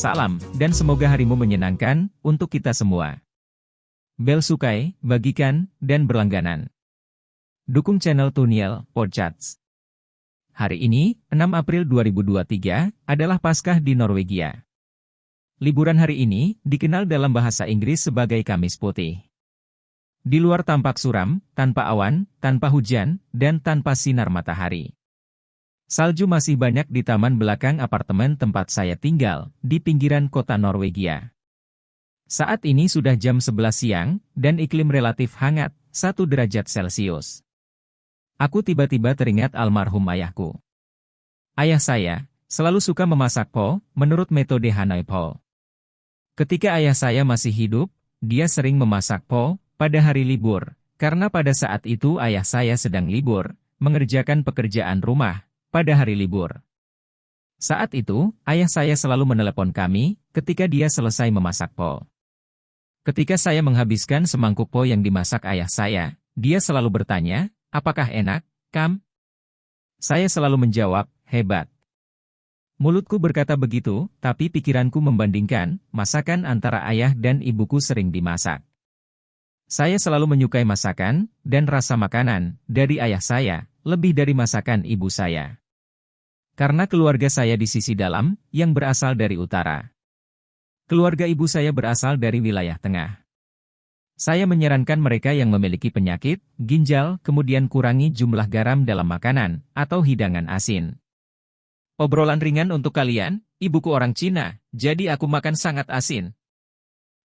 salam, dan semoga harimu menyenangkan untuk kita semua. Bel sukai, bagikan, dan berlangganan. Dukung channel Tuniel Podcasts. Hari ini, 6 April 2023, adalah Paskah di Norwegia. Liburan hari ini dikenal dalam bahasa Inggris sebagai Kamis Putih. Di luar tampak suram, tanpa awan, tanpa hujan, dan tanpa sinar matahari. Salju masih banyak di taman belakang apartemen tempat saya tinggal, di pinggiran kota Norwegia. Saat ini sudah jam 11 siang, dan iklim relatif hangat, 1 derajat Celcius. Aku tiba-tiba teringat almarhum ayahku. Ayah saya, selalu suka memasak po, menurut metode Hanoi Po. Ketika ayah saya masih hidup, dia sering memasak po, pada hari libur, karena pada saat itu ayah saya sedang libur, mengerjakan pekerjaan rumah, pada hari libur. Saat itu, ayah saya selalu menelepon kami, ketika dia selesai memasak po. Ketika saya menghabiskan semangkuk po yang dimasak ayah saya, dia selalu bertanya, apakah enak, Kam? Saya selalu menjawab, hebat. Mulutku berkata begitu, tapi pikiranku membandingkan, masakan antara ayah dan ibuku sering dimasak. Saya selalu menyukai masakan dan rasa makanan dari ayah saya, lebih dari masakan ibu saya. Karena keluarga saya di sisi dalam, yang berasal dari utara. Keluarga ibu saya berasal dari wilayah tengah. Saya menyarankan mereka yang memiliki penyakit, ginjal, kemudian kurangi jumlah garam dalam makanan, atau hidangan asin. Obrolan ringan untuk kalian, ibuku orang Cina, jadi aku makan sangat asin.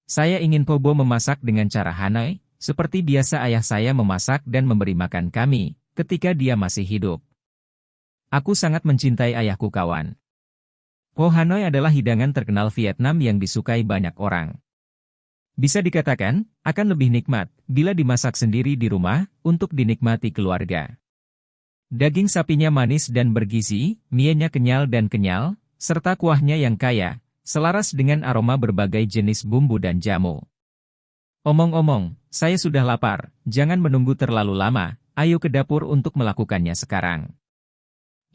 Saya ingin Pobo memasak dengan cara Hanoi, seperti biasa ayah saya memasak dan memberi makan kami, ketika dia masih hidup. Aku sangat mencintai ayahku kawan. Po Hanoi adalah hidangan terkenal Vietnam yang disukai banyak orang. Bisa dikatakan, akan lebih nikmat, bila dimasak sendiri di rumah, untuk dinikmati keluarga. Daging sapinya manis dan bergizi, mienya kenyal dan kenyal, serta kuahnya yang kaya, selaras dengan aroma berbagai jenis bumbu dan jamu. Omong-omong, saya sudah lapar, jangan menunggu terlalu lama, ayo ke dapur untuk melakukannya sekarang.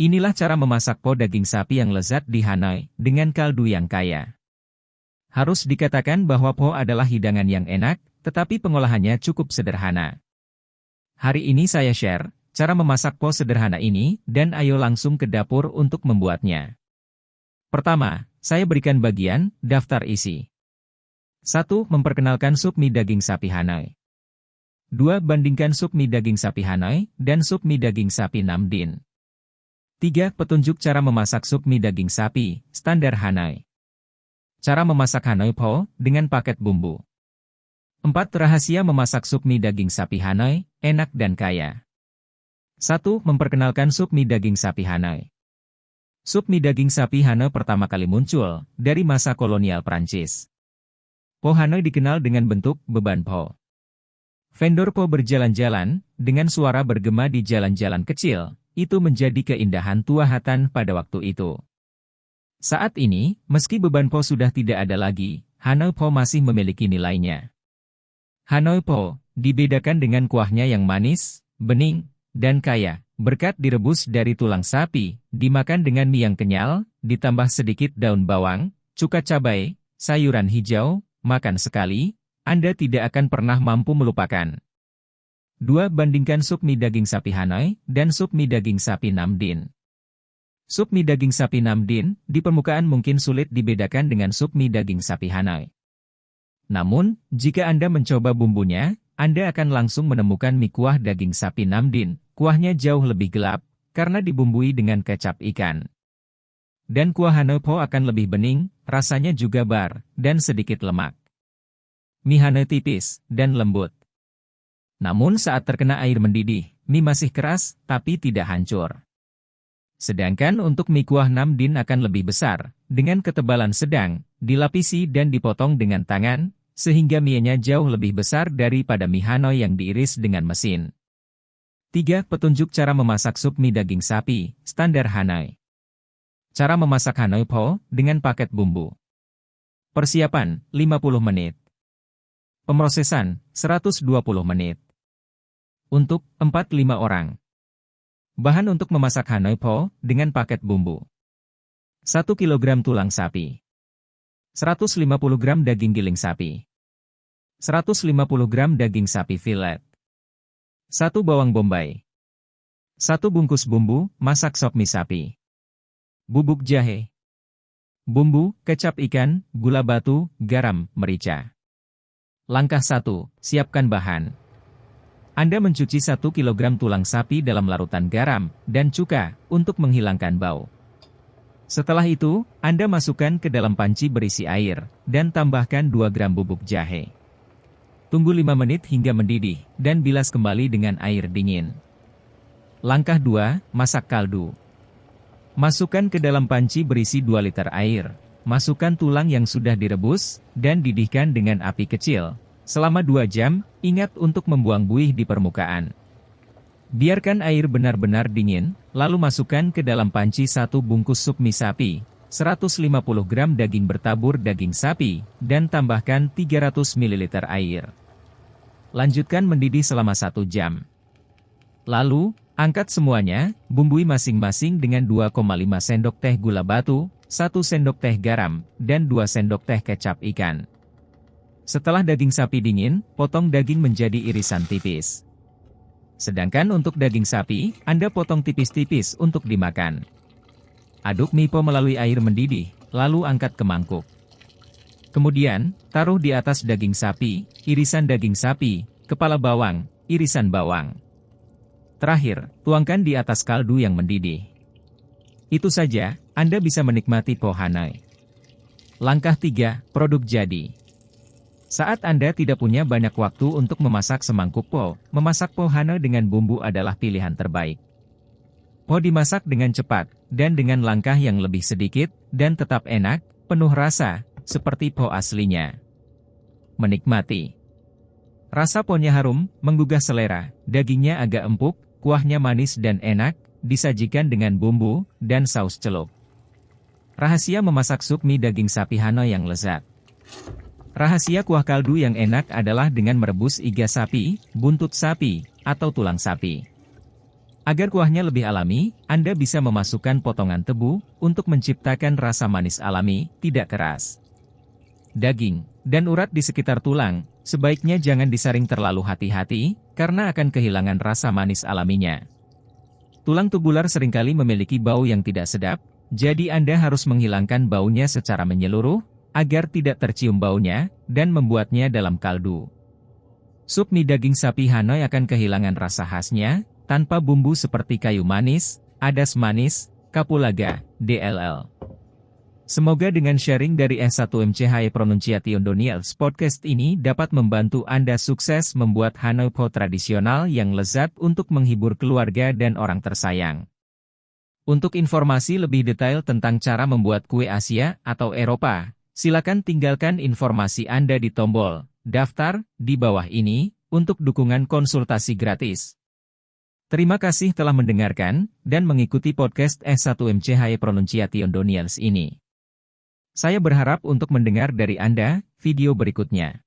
Inilah cara memasak po daging sapi yang lezat di Hanoi, dengan kaldu yang kaya. Harus dikatakan bahwa po adalah hidangan yang enak, tetapi pengolahannya cukup sederhana. Hari ini saya share, cara memasak po sederhana ini, dan ayo langsung ke dapur untuk membuatnya. Pertama, saya berikan bagian, daftar isi. 1. Memperkenalkan sup mie daging sapi Hanoi. 2. Bandingkan sup mie daging sapi Hanoi dan sup mie daging sapi Namdin. 3. Petunjuk cara memasak sup mie daging sapi, standar Hanoi. Cara memasak Hanoi Po, dengan paket bumbu. 4. Rahasia memasak sup mie daging sapi Hanoi, enak dan kaya. 1. Memperkenalkan sup mie daging sapi Hanoi. Sup mie daging sapi Hanoi pertama kali muncul dari masa kolonial Prancis. Po Hanoi dikenal dengan bentuk beban po. Vendor po berjalan-jalan, dengan suara bergema di jalan-jalan kecil, itu menjadi keindahan tua hatan pada waktu itu. Saat ini, meski beban po sudah tidak ada lagi, Hanoi po masih memiliki nilainya. Hanoi po, dibedakan dengan kuahnya yang manis, bening, dan kaya, berkat direbus dari tulang sapi, dimakan dengan mie yang kenyal, ditambah sedikit daun bawang, cuka cabai, sayuran hijau, makan sekali, Anda tidak akan pernah mampu melupakan. 2. Bandingkan sup mie daging sapi Hanoi dan sup mie daging sapi Namdin. Sup mie daging sapi Namdin, di permukaan mungkin sulit dibedakan dengan sup mie daging sapi Hanoi. Namun, jika Anda mencoba bumbunya, anda akan langsung menemukan mie kuah daging sapi Namdin. Kuahnya jauh lebih gelap, karena dibumbui dengan kecap ikan. Dan kuah Hanopo akan lebih bening, rasanya juga bar, dan sedikit lemak. Mie Hane tipis, dan lembut. Namun saat terkena air mendidih, mie masih keras, tapi tidak hancur. Sedangkan untuk mie kuah Namdin akan lebih besar, dengan ketebalan sedang, dilapisi dan dipotong dengan tangan, sehingga mienya jauh lebih besar daripada mie Hanoi yang diiris dengan mesin. 3. Petunjuk cara memasak sup mie daging sapi, standar Hanoi. Cara memasak Hanoi Po, dengan paket bumbu. Persiapan, 50 menit. Pemrosesan, 120 menit. Untuk 4-5 orang. Bahan untuk memasak Hanoi Po, dengan paket bumbu. 1 kg tulang sapi. 150 gram daging giling sapi. 150 gram daging sapi filet. 1 bawang bombay. 1 bungkus bumbu, masak sop mie sapi. Bubuk jahe. Bumbu, kecap ikan, gula batu, garam, merica. Langkah 1. Siapkan bahan. Anda mencuci 1 kg tulang sapi dalam larutan garam dan cuka untuk menghilangkan bau. Setelah itu, Anda masukkan ke dalam panci berisi air dan tambahkan 2 gram bubuk jahe. Tunggu 5 menit hingga mendidih, dan bilas kembali dengan air dingin. Langkah 2, masak kaldu. Masukkan ke dalam panci berisi 2 liter air. Masukkan tulang yang sudah direbus, dan didihkan dengan api kecil. Selama 2 jam, ingat untuk membuang buih di permukaan. Biarkan air benar-benar dingin, lalu masukkan ke dalam panci satu bungkus sup mie sapi, 150 gram daging bertabur daging sapi, dan tambahkan 300 ml air. Lanjutkan mendidih selama satu jam. Lalu, angkat semuanya, bumbui masing-masing dengan 2,5 sendok teh gula batu, 1 sendok teh garam, dan 2 sendok teh kecap ikan. Setelah daging sapi dingin, potong daging menjadi irisan tipis. Sedangkan untuk daging sapi, Anda potong tipis-tipis untuk dimakan. Aduk mipo melalui air mendidih, lalu angkat ke mangkuk. Kemudian, taruh di atas daging sapi, irisan daging sapi, kepala bawang, irisan bawang. Terakhir, tuangkan di atas kaldu yang mendidih. Itu saja, Anda bisa menikmati po hanai. Langkah 3, produk jadi. Saat Anda tidak punya banyak waktu untuk memasak semangkuk po, memasak po hana dengan bumbu adalah pilihan terbaik. Po dimasak dengan cepat, dan dengan langkah yang lebih sedikit, dan tetap enak, penuh rasa, seperti po aslinya. Menikmati. Rasa ponya harum, menggugah selera, dagingnya agak empuk, kuahnya manis dan enak, disajikan dengan bumbu, dan saus celup. Rahasia memasak sup mie daging sapi Hanoi yang lezat. Rahasia kuah kaldu yang enak adalah dengan merebus iga sapi, buntut sapi, atau tulang sapi. Agar kuahnya lebih alami, Anda bisa memasukkan potongan tebu untuk menciptakan rasa manis alami, tidak keras daging, dan urat di sekitar tulang, sebaiknya jangan disaring terlalu hati-hati, karena akan kehilangan rasa manis alaminya. Tulang tubular sering kali memiliki bau yang tidak sedap, jadi Anda harus menghilangkan baunya secara menyeluruh, agar tidak tercium baunya, dan membuatnya dalam kaldu. Sup mie daging sapi Hanoi akan kehilangan rasa khasnya, tanpa bumbu seperti kayu manis, adas manis, kapulaga, DLL. Semoga dengan sharing dari S1MCHI Pronunciation Doniels podcast ini dapat membantu Anda sukses membuat Hanoi Po tradisional yang lezat untuk menghibur keluarga dan orang tersayang. Untuk informasi lebih detail tentang cara membuat kue Asia atau Eropa, silakan tinggalkan informasi Anda di tombol daftar di bawah ini untuk dukungan konsultasi gratis. Terima kasih telah mendengarkan dan mengikuti podcast S1MCHI Pronunciation Doniels ini. Saya berharap untuk mendengar dari Anda video berikutnya.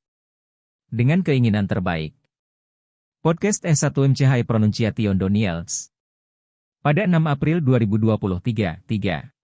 Dengan keinginan terbaik. Podcast S1MCHI Pronunciation Doniels. Pada 6 April 2023, 3.